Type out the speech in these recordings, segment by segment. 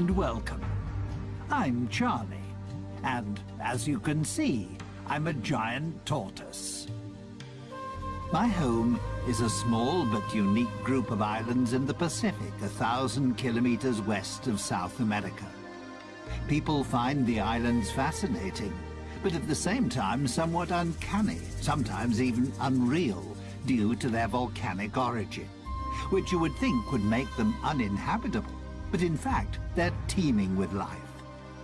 And welcome. I'm Charlie, and as you can see, I'm a giant tortoise. My home is a small but unique group of islands in the Pacific, a thousand kilometers west of South America. People find the islands fascinating, but at the same time somewhat uncanny, sometimes even unreal, due to their volcanic origin, which you would think would make them uninhabitable, but in fact they're teeming with life.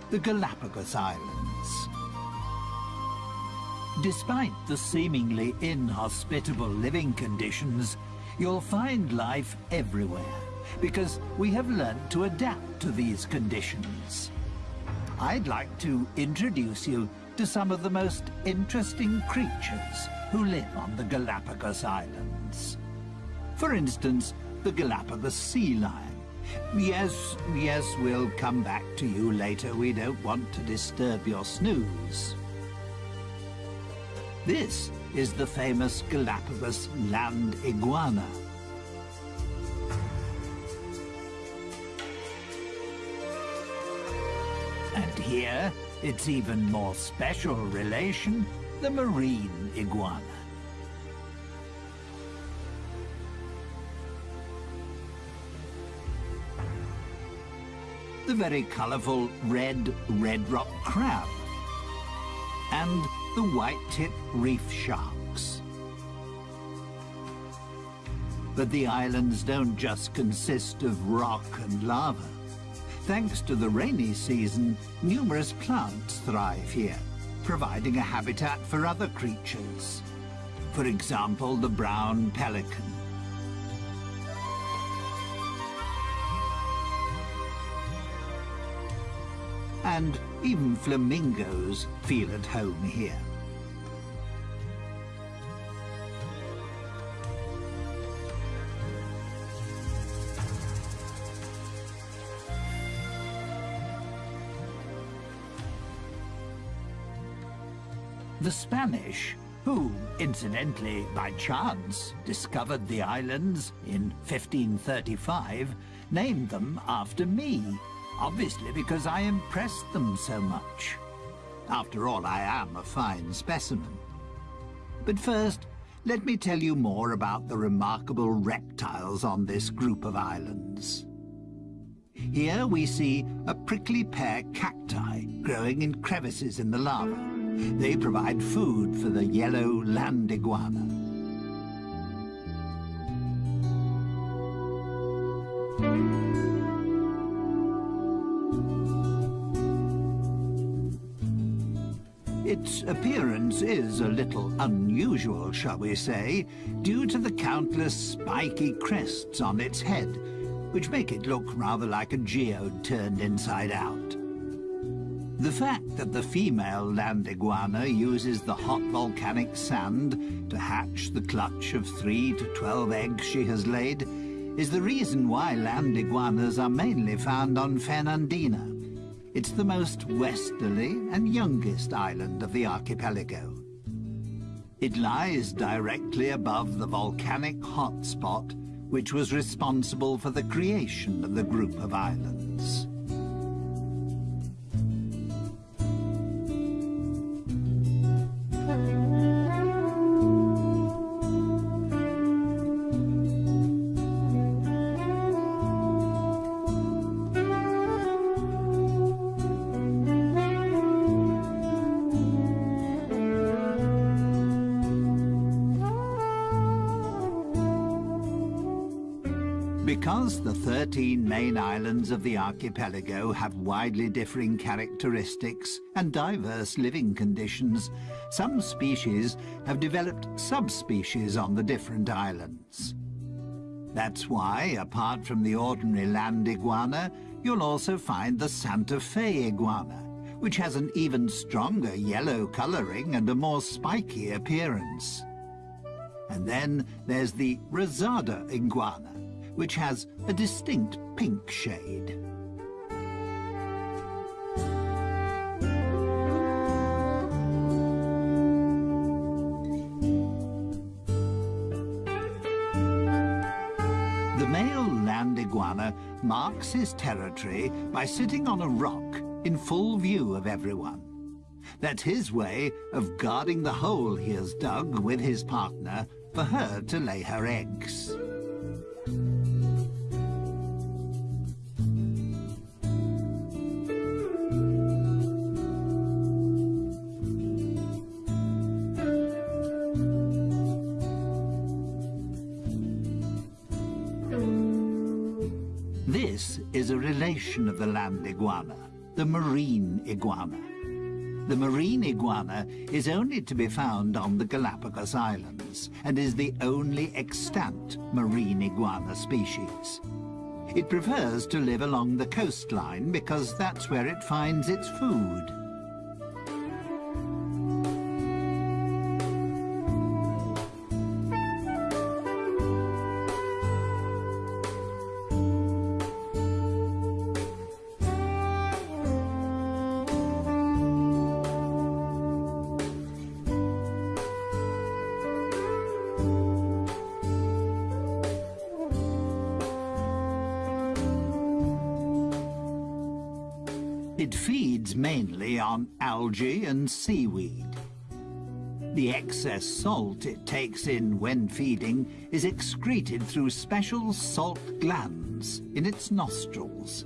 The Galapagos Islands. Despite the seemingly inhospitable living conditions, you'll find life everywhere, because we have learned to adapt to these conditions. I'd like to introduce you to some of the most interesting creatures who live on the Galapagos Islands. For instance, the Galapagos sea lion. Yes, yes, we'll come back to you later. We don't want to disturb your snooze. This is the famous Galapagos land iguana. And here, its even more special relation, the marine iguana. The very colourful red red rock crab. And the white-tip reef sharks. But the islands don't just consist of rock and lava. Thanks to the rainy season, numerous plants thrive here, providing a habitat for other creatures. For example, the brown pelican. And even flamingos feel at home here. The Spanish, who, incidentally, by chance, discovered the islands in 1535, named them after me, obviously because I impressed them so much. After all, I am a fine specimen. But first, let me tell you more about the remarkable reptiles on this group of islands. Here we see a prickly pear cacti growing in crevices in the lava. They provide food for the yellow land iguana. Appearance is a little unusual, shall we say, due to the countless spiky crests on its head, which make it look rather like a geode turned inside out. The fact that the female land iguana uses the hot volcanic sand to hatch the clutch of three to twelve eggs she has laid is the reason why land iguanas are mainly found on Fernandina. It's the most westerly and youngest island of the archipelago. It lies directly above the volcanic hotspot which was responsible for the creation of the group of islands. Main islands of the archipelago have widely differing characteristics and diverse living conditions, some species have developed subspecies on the different islands. That's why, apart from the ordinary land iguana, you'll also find the Santa Fe iguana, which has an even stronger yellow coloring and a more spiky appearance. And then there's the Rosada iguana, which has a distinct pink shade. The male land iguana marks his territory by sitting on a rock in full view of everyone. That's his way of guarding the hole he has dug with his partner for her to lay her eggs. A relation of the land iguana, the marine iguana. The marine iguana is only to be found on the Galapagos Islands and is the only extant marine iguana species. It prefers to live along the coastline because that's where it finds its food. It feeds mainly on algae and seaweed. The excess salt it takes in when feeding is excreted through special salt glands in its nostrils.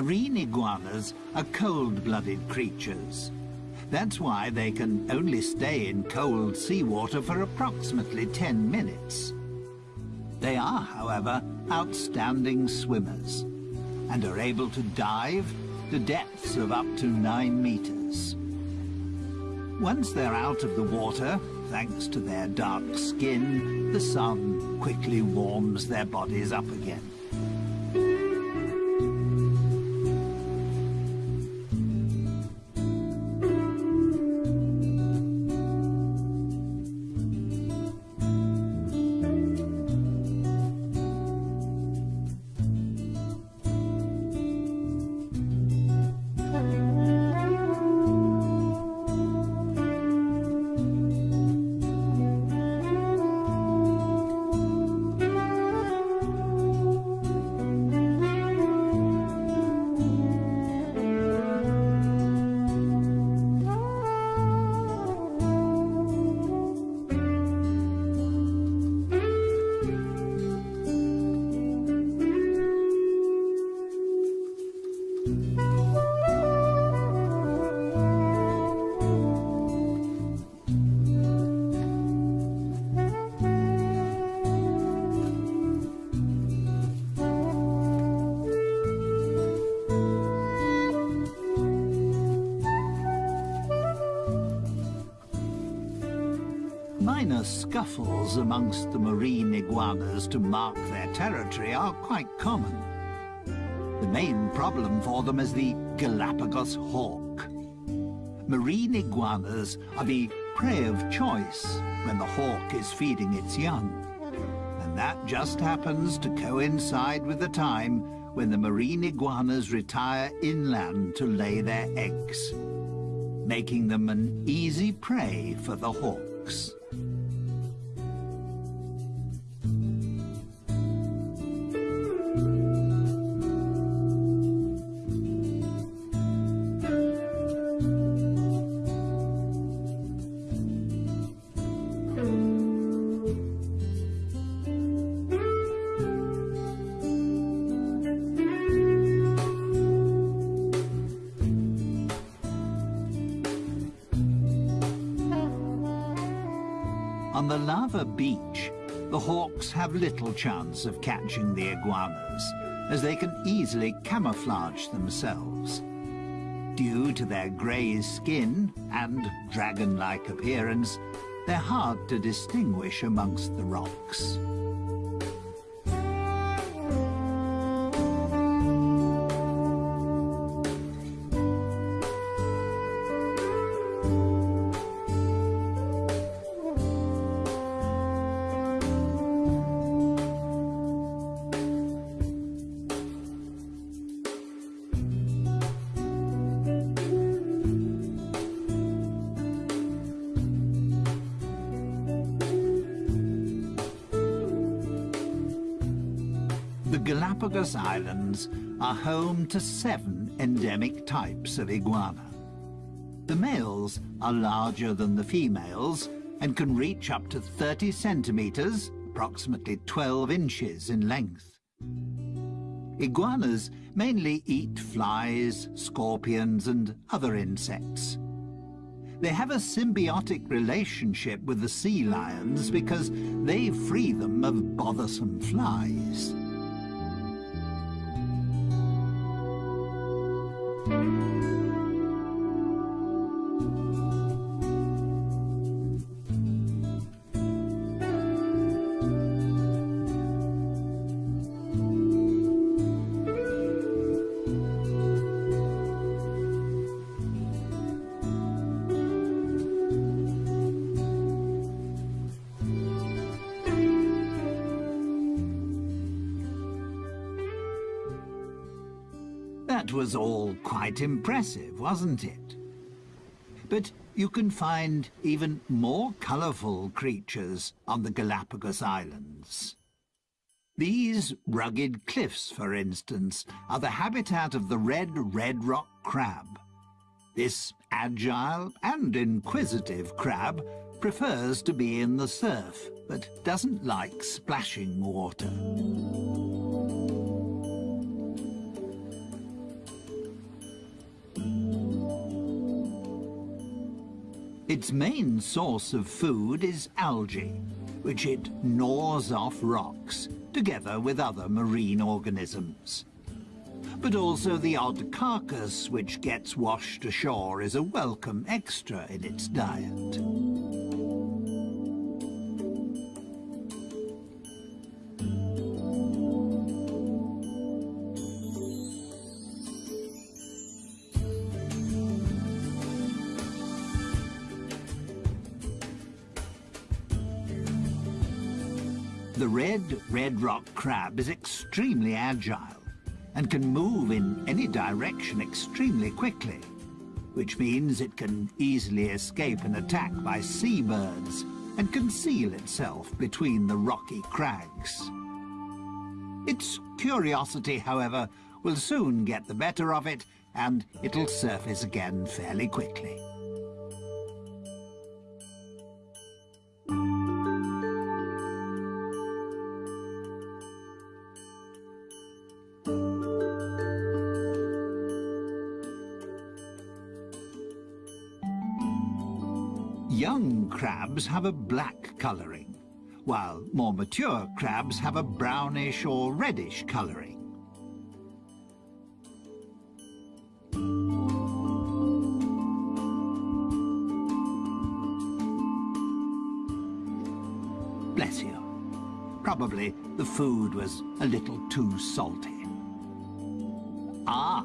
Marine iguanas are cold-blooded creatures. That's why they can only stay in cold seawater for approximately 10 minutes. They are, however, outstanding swimmers and are able to dive to depths of up to 9 meters. Once they're out of the water, thanks to their dark skin, the sun quickly warms their bodies up again. Scuffles amongst the marine iguanas to mark their territory are quite common. The main problem for them is the Galapagos hawk. Marine iguanas are the prey of choice when the hawk is feeding its young. And that just happens to coincide with the time when the marine iguanas retire inland to lay their eggs, making them an easy prey for the hawks. On the lava beach, the hawks have little chance of catching the iguanas, as they can easily camouflage themselves. Due to their grey skin and dragon-like appearance, they're hard to distinguish amongst the rocks. Galapagos Islands are home to seven endemic types of iguana. The males are larger than the females and can reach up to 30 centimetres, approximately 12 inches in length. Iguanas mainly eat flies, scorpions and other insects. They have a symbiotic relationship with the sea lions because they free them of bothersome flies. Quite impressive, wasn't it? But you can find even more colourful creatures on the Galapagos Islands. These rugged cliffs, for instance, are the habitat of the red red rock crab. This agile and inquisitive crab prefers to be in the surf, but doesn't like splashing water. Its main source of food is algae, which it gnaws off rocks, together with other marine organisms. But also the odd carcass which gets washed ashore is a welcome extra in its diet. The red red rock crab is extremely agile and can move in any direction extremely quickly, which means it can easily escape an attack by seabirds and conceal itself between the rocky crags. Its curiosity, however, will soon get the better of it and it'll surface again fairly quickly. Crabs have a black colouring, while more mature crabs have a brownish or reddish colouring. Bless you. Probably the food was a little too salty. Ah,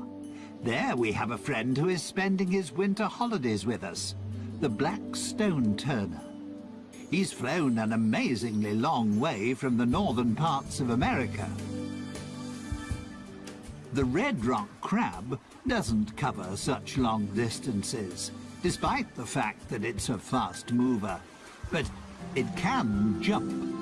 there we have a friend who is spending his winter holidays with us the Black Stone Turner. He's flown an amazingly long way from the northern parts of America. The red rock crab doesn't cover such long distances, despite the fact that it's a fast mover, but it can jump.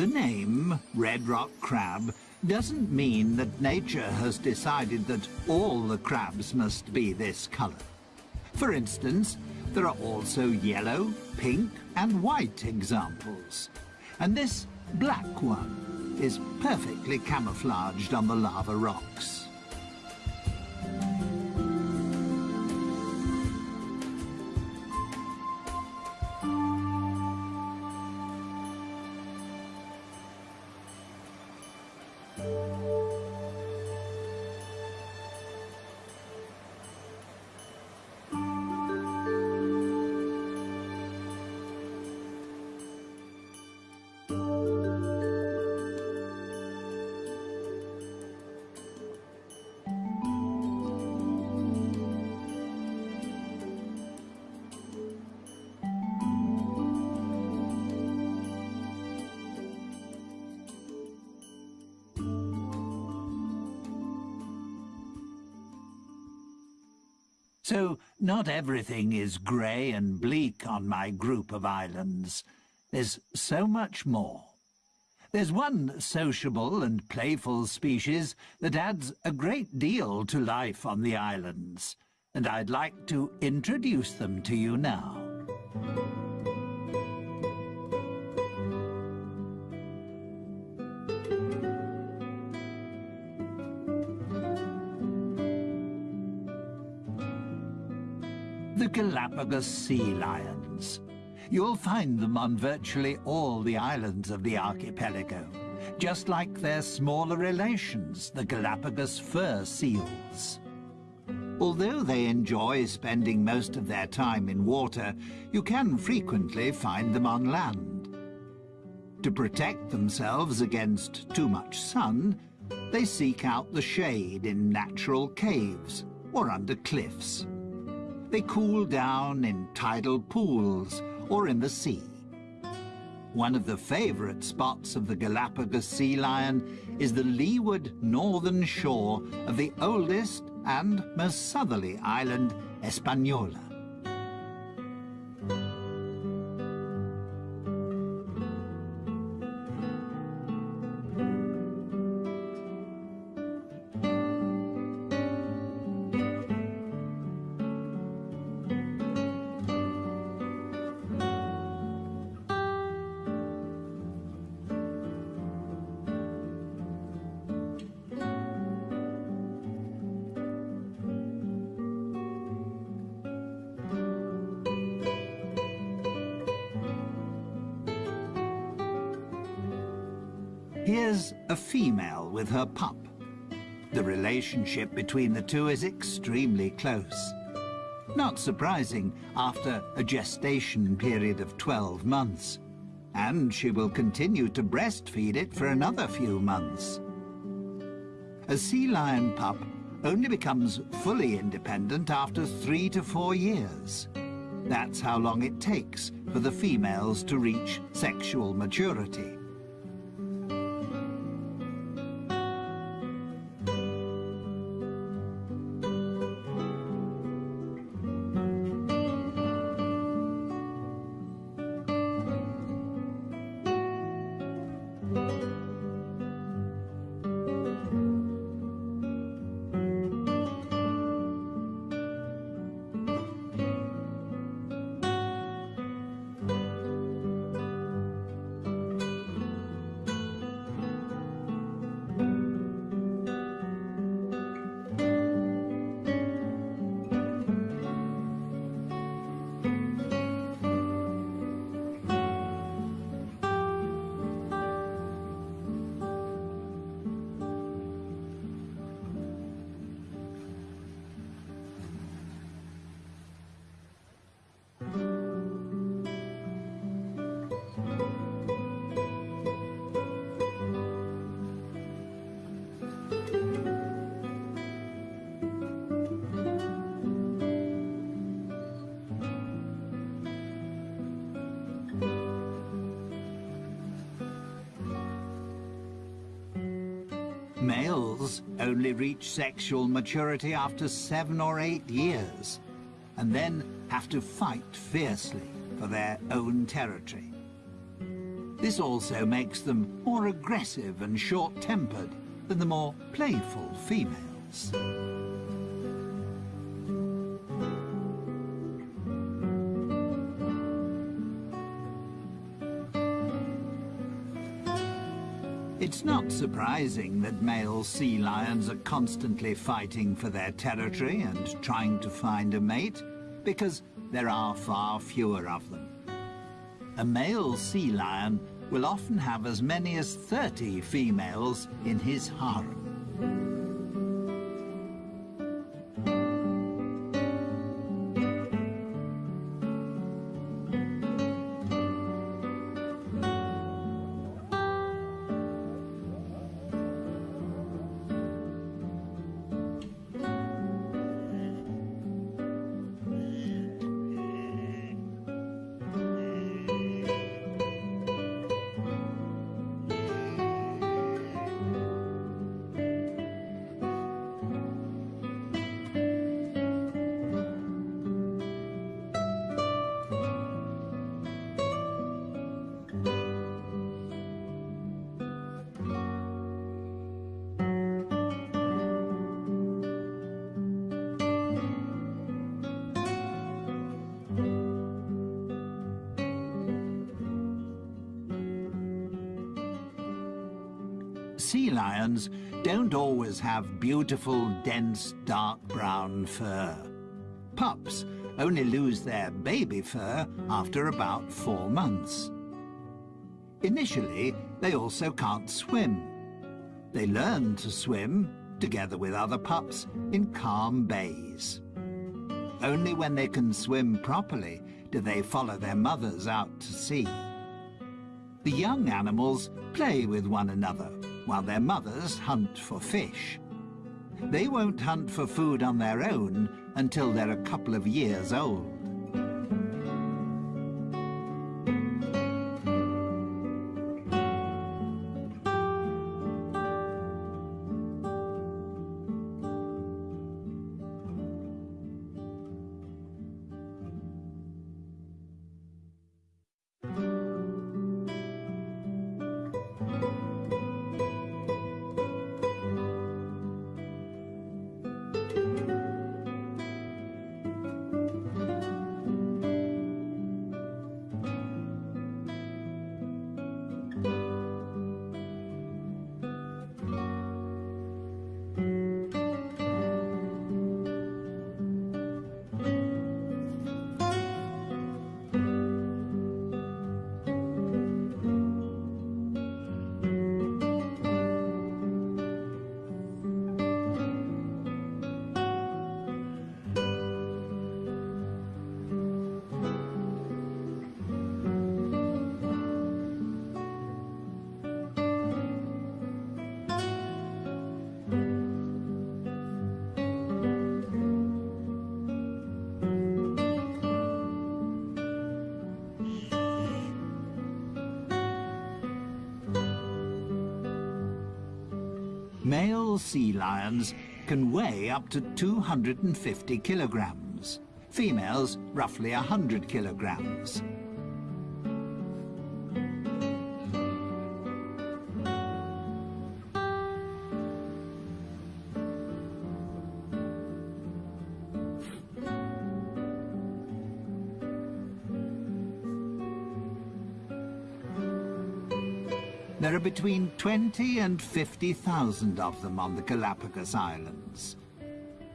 The name Red Rock Crab doesn't mean that nature has decided that all the crabs must be this colour. For instance, there are also yellow, pink and white examples. And this black one is perfectly camouflaged on the lava rocks. So not everything is grey and bleak on my group of islands. There's so much more. There's one sociable and playful species that adds a great deal to life on the islands, and I'd like to introduce them to you now. Galapagos sea lions. You'll find them on virtually all the islands of the archipelago, just like their smaller relations, the Galapagos fur seals. Although they enjoy spending most of their time in water, you can frequently find them on land. To protect themselves against too much sun, they seek out the shade in natural caves or under cliffs. They cool down in tidal pools or in the sea. One of the favourite spots of the Galapagos sea lion is the leeward northern shore of the oldest and most southerly island, Hispaniola. Here's a female with her pup. The relationship between the two is extremely close. Not surprising after a gestation period of 12 months. And she will continue to breastfeed it for another few months. A sea lion pup only becomes fully independent after three to four years. That's how long it takes for the females to reach sexual maturity. Only reach sexual maturity after seven or eight years, and then have to fight fiercely for their own territory. This also makes them more aggressive and short-tempered than the more playful females. Surprising that male sea lions are constantly fighting for their territory and trying to find a mate, because there are far fewer of them. A male sea lion will often have as many as 30 females in his harem. Sea lions don't always have beautiful, dense, dark brown fur. Pups only lose their baby fur after about four months. Initially, they also can't swim. They learn to swim, together with other pups, in calm bays. Only when they can swim properly do they follow their mothers out to sea. The young animals play with one another, while their mothers hunt for fish. They won't hunt for food on their own until they're a couple of years old. Male sea lions can weigh up to 250 kilograms. Females, roughly 100 kilograms. Between 20 and 50,000 of them on the Galapagos Islands.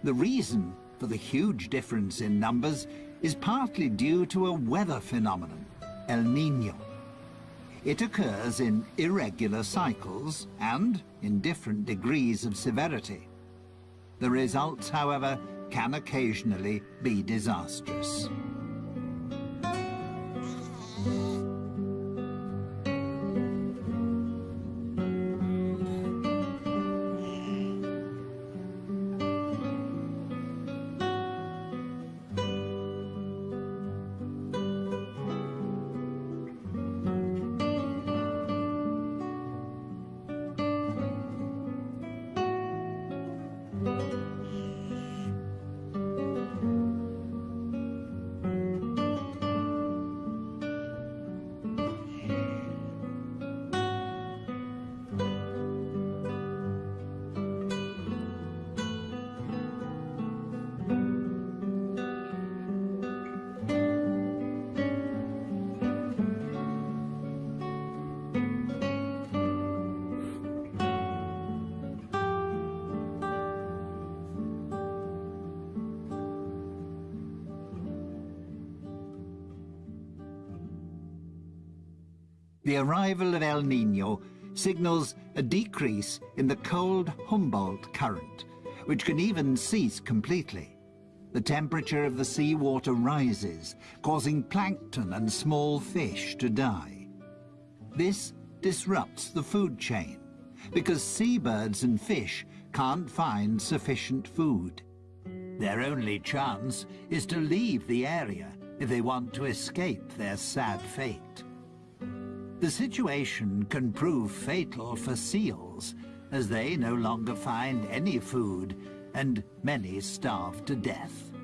The reason for the huge difference in numbers is partly due to a weather phenomenon, El Niño. It occurs in irregular cycles and in different degrees of severity. The results, however, can occasionally be disastrous. The arrival of El Nino signals a decrease in the cold Humboldt current, which can even cease completely. The temperature of the seawater rises, causing plankton and small fish to die. This disrupts the food chain, because seabirds and fish can't find sufficient food. Their only chance is to leave the area if they want to escape their sad fate. The situation can prove fatal for seals, as they no longer find any food, and many starve to death.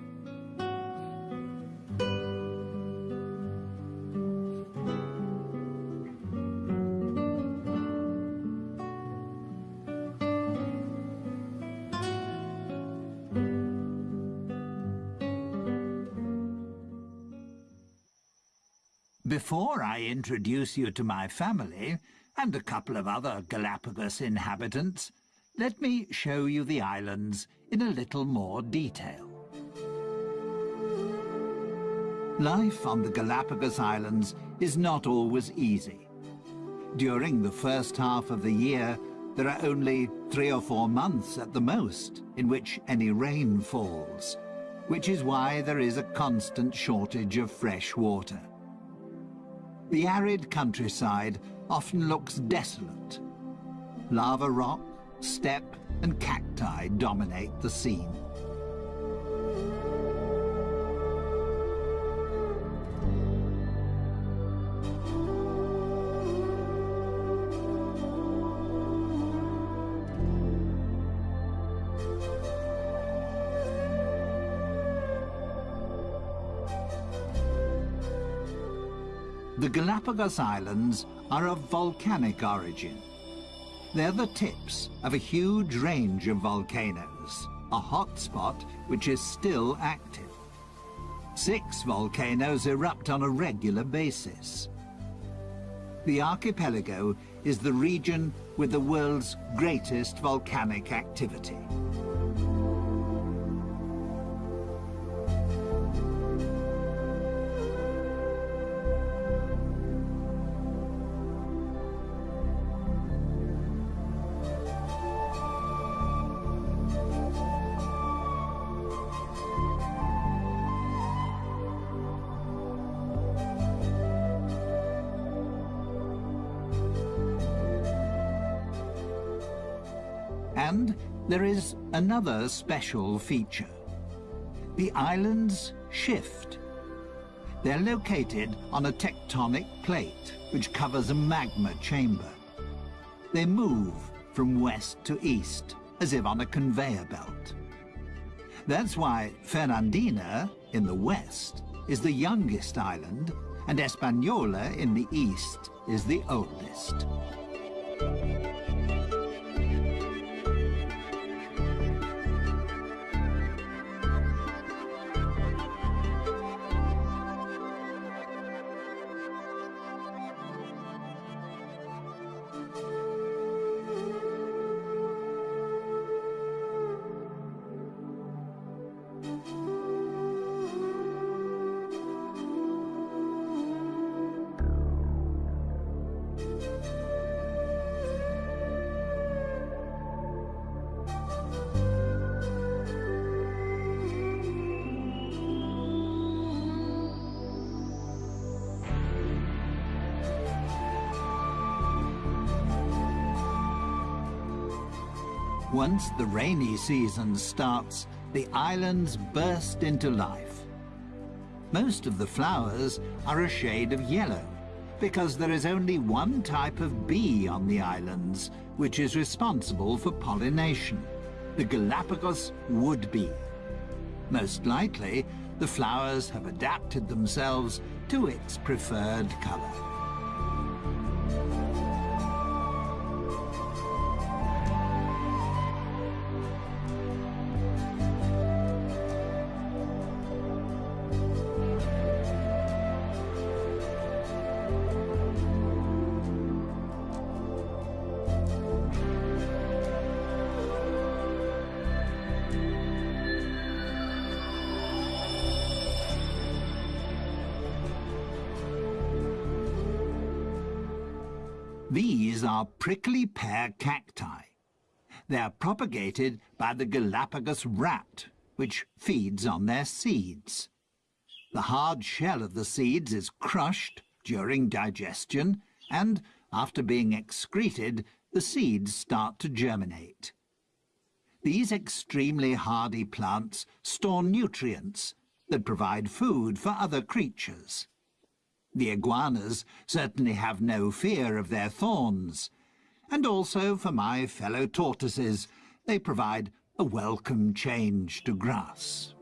Before I introduce you to my family, and a couple of other Galapagos inhabitants, let me show you the islands in a little more detail. Life on the Galapagos Islands is not always easy. During the first half of the year, there are only three or four months at the most in which any rain falls, which is why there is a constant shortage of fresh water. The arid countryside often looks desolate. Lava rock, steppe and cacti dominate the scene. Galapagos Islands are of volcanic origin. They're the tips of a huge range of volcanoes, a hotspot which is still active. Six volcanoes erupt on a regular basis. The archipelago is the region with the world's greatest volcanic activity. There is another special feature. The islands shift. They're located on a tectonic plate which covers a magma chamber. They move from west to east, as if on a conveyor belt. That's why Fernandina, in the west, is the youngest island, and Española, in the east, is the oldest. Once the rainy season starts, the islands burst into life. Most of the flowers are a shade of yellow, because there is only one type of bee on the islands, which is responsible for pollination, the Galapagos wood bee. Most likely, the flowers have adapted themselves to its preferred color. Prickly pear cacti. They are propagated by the Galapagos rat, which feeds on their seeds. The hard shell of the seeds is crushed during digestion and, after being excreted, the seeds start to germinate. These extremely hardy plants store nutrients that provide food for other creatures. The iguanas certainly have no fear of their thorns, and also for my fellow tortoises they provide a welcome change to grass.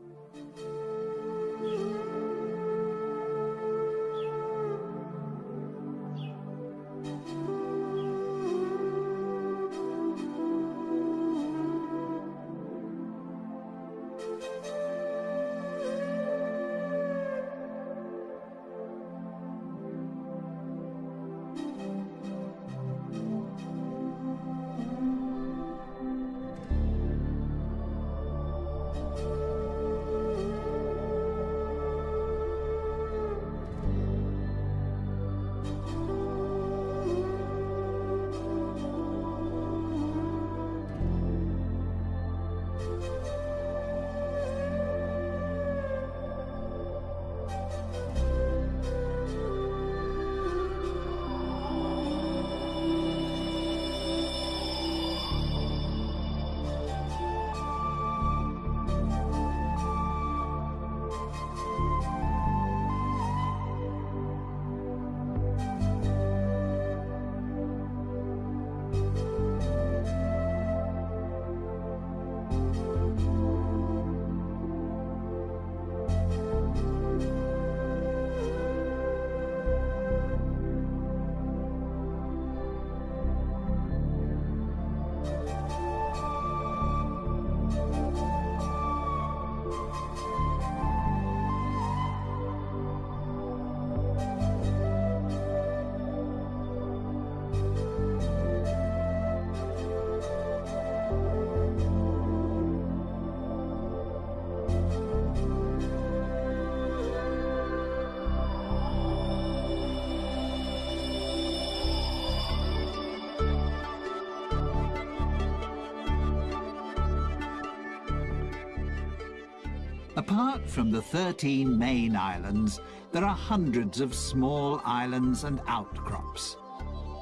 Apart from the 13 main islands, there are hundreds of small islands and outcrops.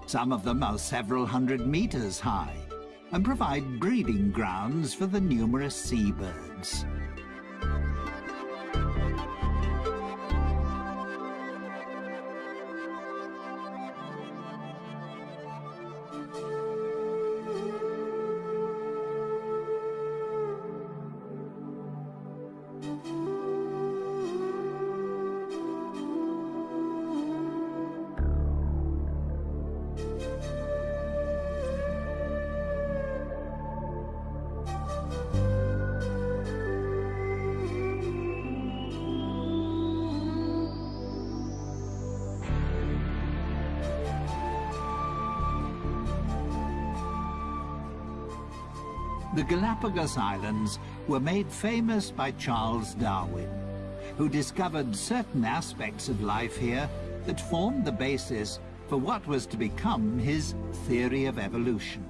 Some of them are several hundred meters high and provide breeding grounds for the numerous seabirds. Galapagos Islands were made famous by Charles Darwin, who discovered certain aspects of life here that formed the basis for what was to become his theory of evolution.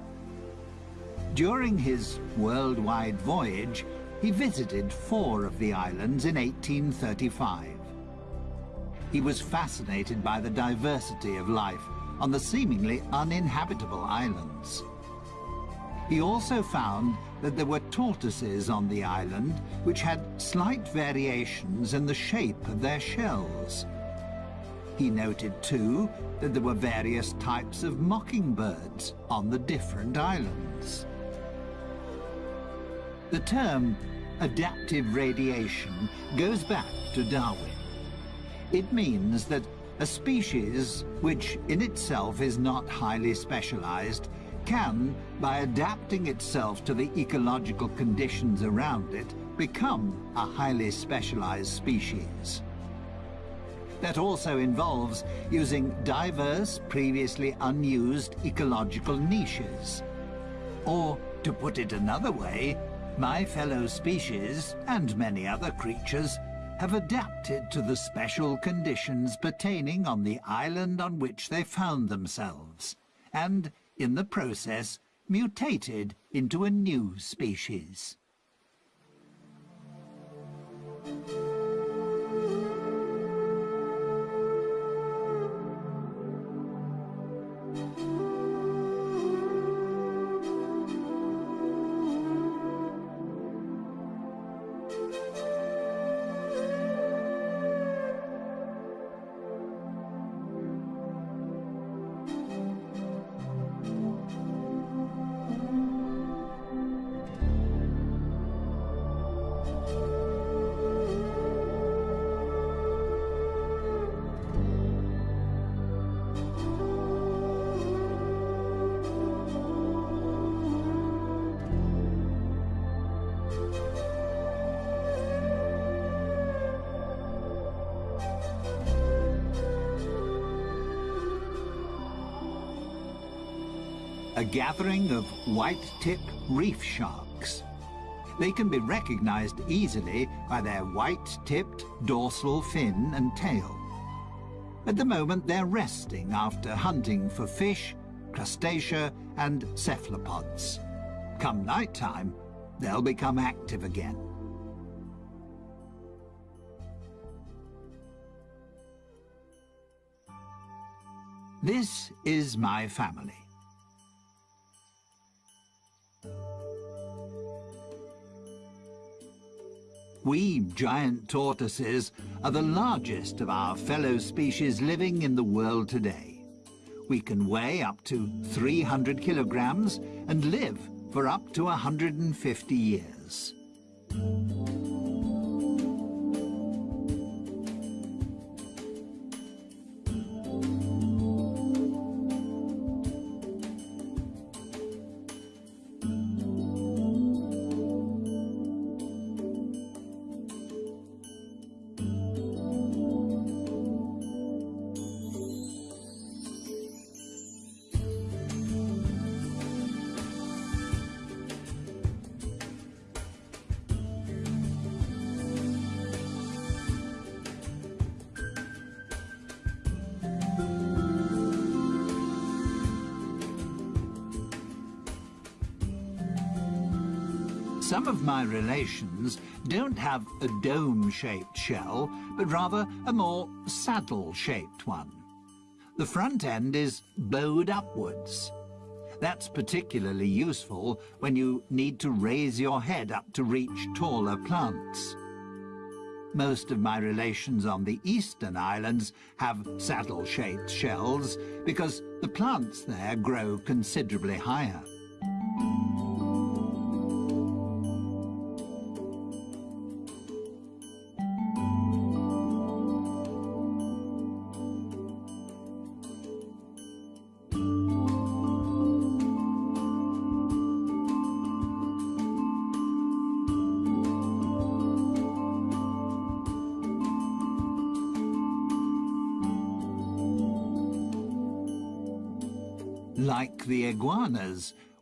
During his worldwide voyage, he visited four of the islands in 1835. He was fascinated by the diversity of life on the seemingly uninhabitable islands. He also found that there were tortoises on the island which had slight variations in the shape of their shells. He noted, too, that there were various types of mockingbirds on the different islands. The term adaptive radiation goes back to Darwin. It means that a species, which in itself is not highly specialized, can, by adapting itself to the ecological conditions around it, become a highly specialized species. That also involves using diverse, previously unused ecological niches. Or, to put it another way, my fellow species, and many other creatures, have adapted to the special conditions pertaining on the island on which they found themselves and, in the process, mutated into a new species. A gathering of white-tip reef sharks. They can be recognized easily by their white-tipped dorsal fin and tail. At the moment they're resting after hunting for fish, crustacea and cephalopods. Come night time, they'll become active again. This is my family. We giant tortoises are the largest of our fellow species living in the world today. We can weigh up to 300 kilograms and live for up to 150 years. Some of my relations don't have a dome-shaped shell, but rather a more saddle-shaped one. The front end is bowed upwards. That's particularly useful when you need to raise your head up to reach taller plants. Most of my relations on the eastern islands have saddle-shaped shells because the plants there grow considerably higher.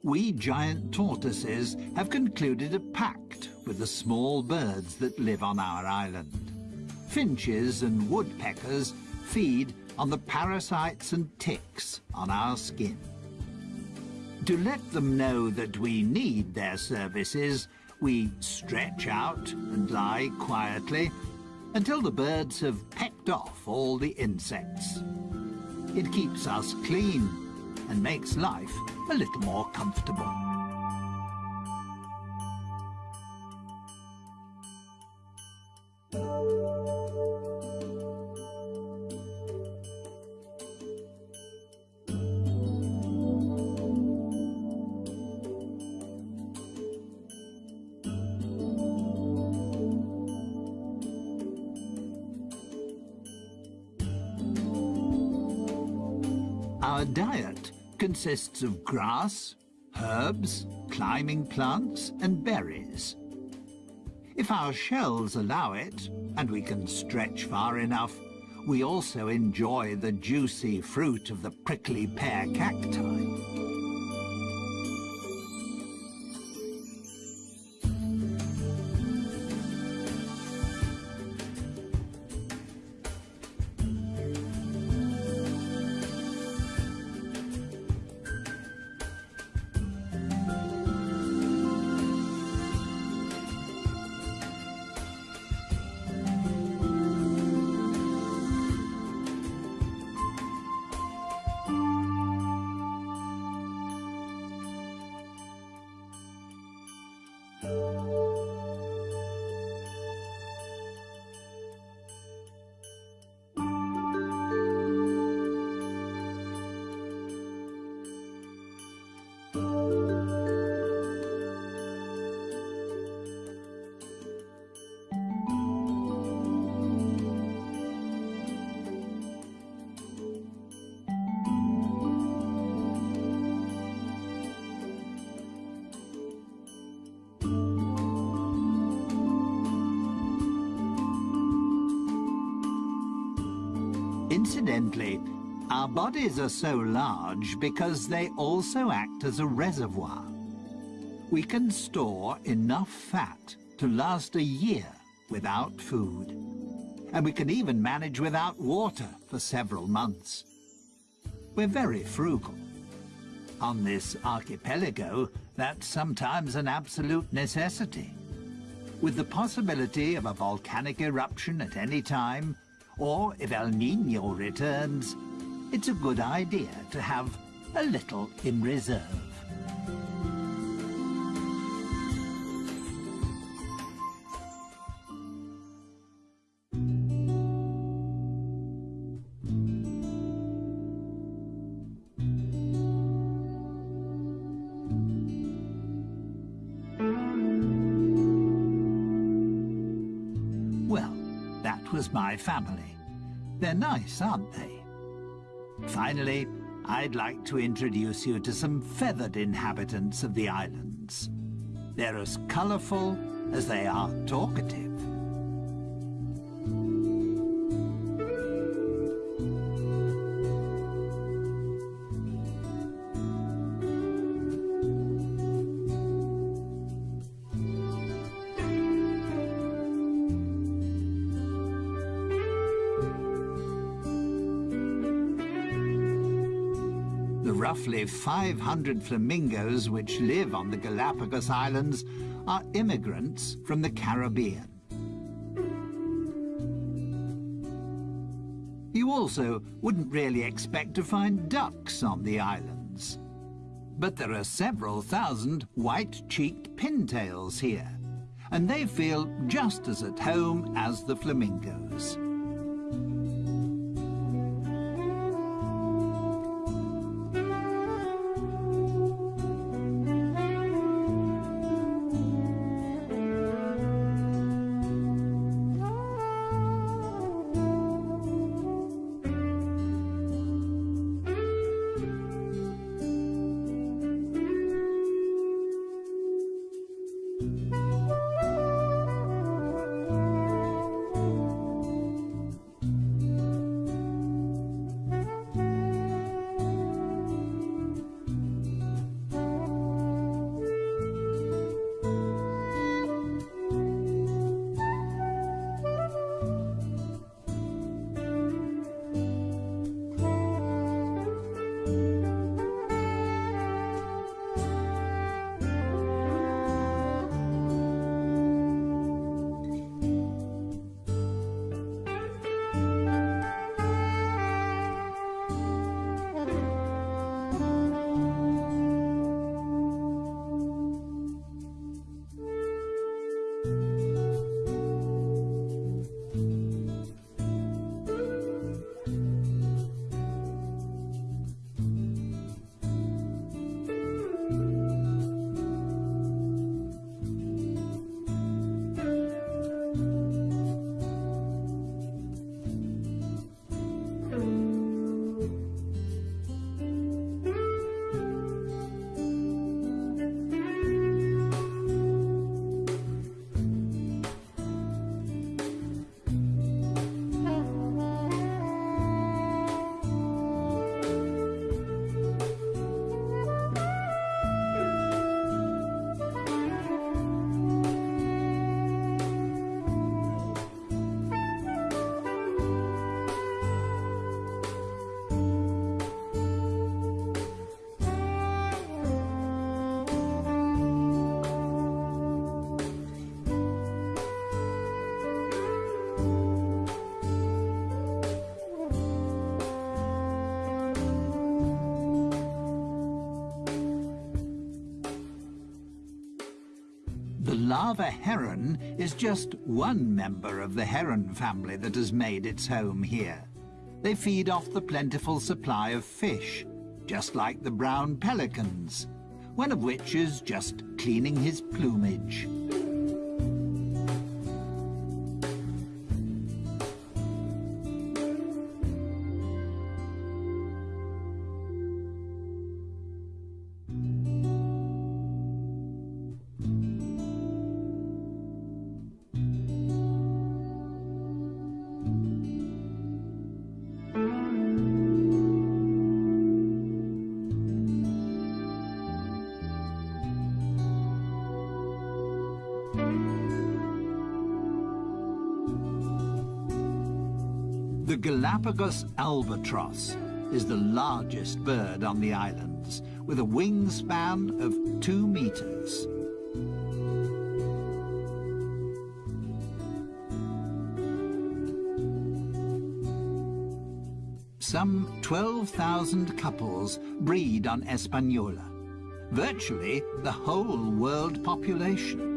We giant tortoises have concluded a pact with the small birds that live on our island. Finches and woodpeckers feed on the parasites and ticks on our skin. To let them know that we need their services, we stretch out and lie quietly until the birds have pecked off all the insects. It keeps us clean and makes life a little more comfortable. Our diet consists of grass, herbs, climbing plants and berries. If our shells allow it, and we can stretch far enough, we also enjoy the juicy fruit of the prickly pear cacti. Incidentally, our bodies are so large because they also act as a reservoir. We can store enough fat to last a year without food. And we can even manage without water for several months. We're very frugal. On this archipelago, that's sometimes an absolute necessity. With the possibility of a volcanic eruption at any time, or if El Nino returns, it's a good idea to have a little in reserve. Was my family. They're nice, aren't they? Finally, I'd like to introduce you to some feathered inhabitants of the islands. They're as colourful as they are talkative. 500 flamingos which live on the Galapagos Islands are immigrants from the Caribbean. You also wouldn't really expect to find ducks on the islands. But there are several thousand white-cheeked pintails here, and they feel just as at home as the flamingos. Lava heron is just one member of the heron family that has made its home here. They feed off the plentiful supply of fish, just like the brown pelicans, one of which is just cleaning his plumage. The Galapagos albatross is the largest bird on the islands, with a wingspan of two meters. Some 12,000 couples breed on Espanola, virtually the whole world population.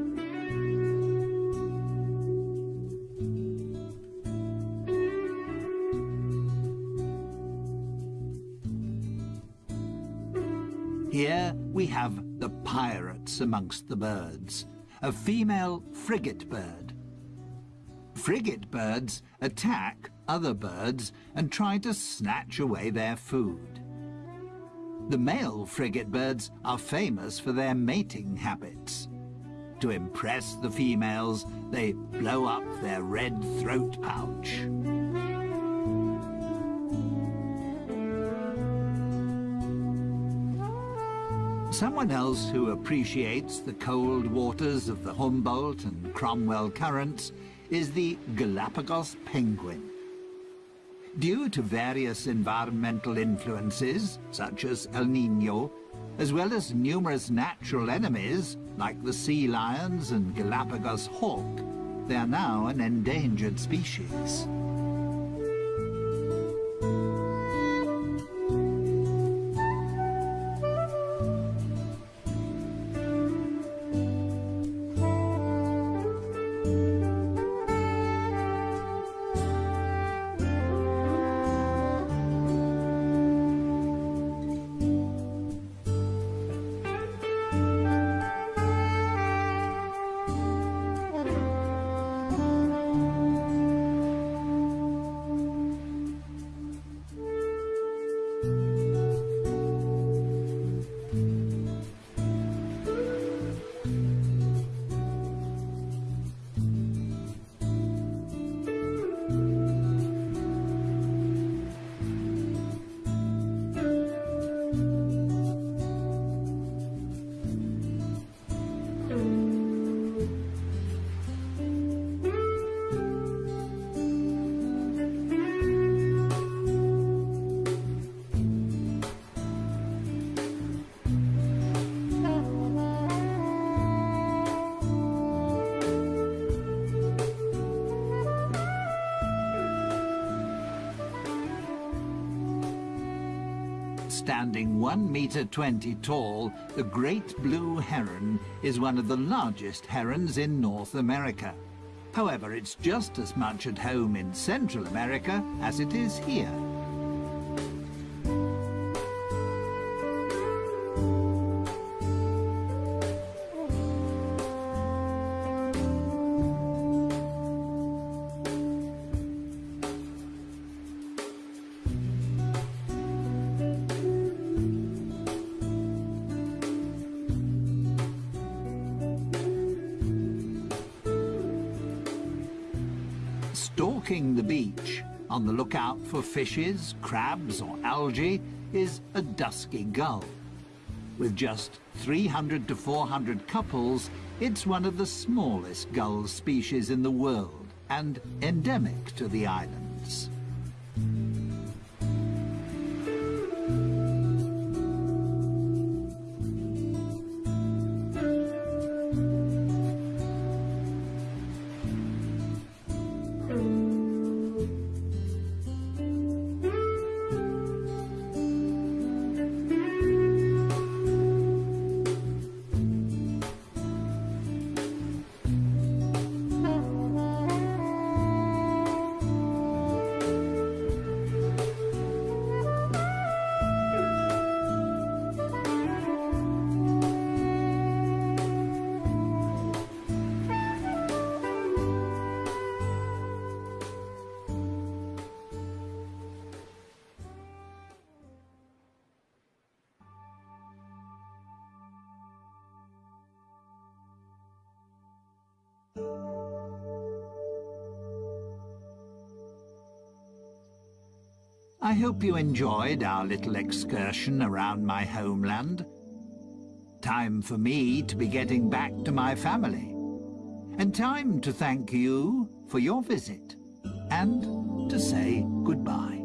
Amongst the birds, a female frigate bird. Frigate birds attack other birds and try to snatch away their food. The male frigate birds are famous for their mating habits. To impress the females, they blow up their red throat pouch. Someone else who appreciates the cold waters of the Humboldt and Cromwell currents is the Galapagos penguin. Due to various environmental influences, such as El Nino, as well as numerous natural enemies, like the sea lions and Galapagos hawk, they are now an endangered species. Standing 1 meter 20 tall, the great blue heron is one of the largest herons in North America. However, it's just as much at home in Central America as it is here. Stalking the beach, on the lookout for fishes, crabs or algae, is a dusky gull. With just 300 to 400 couples, it's one of the smallest gull species in the world and endemic to the islands. Hope you enjoyed our little excursion around my homeland. Time for me to be getting back to my family. And time to thank you for your visit. And to say goodbye.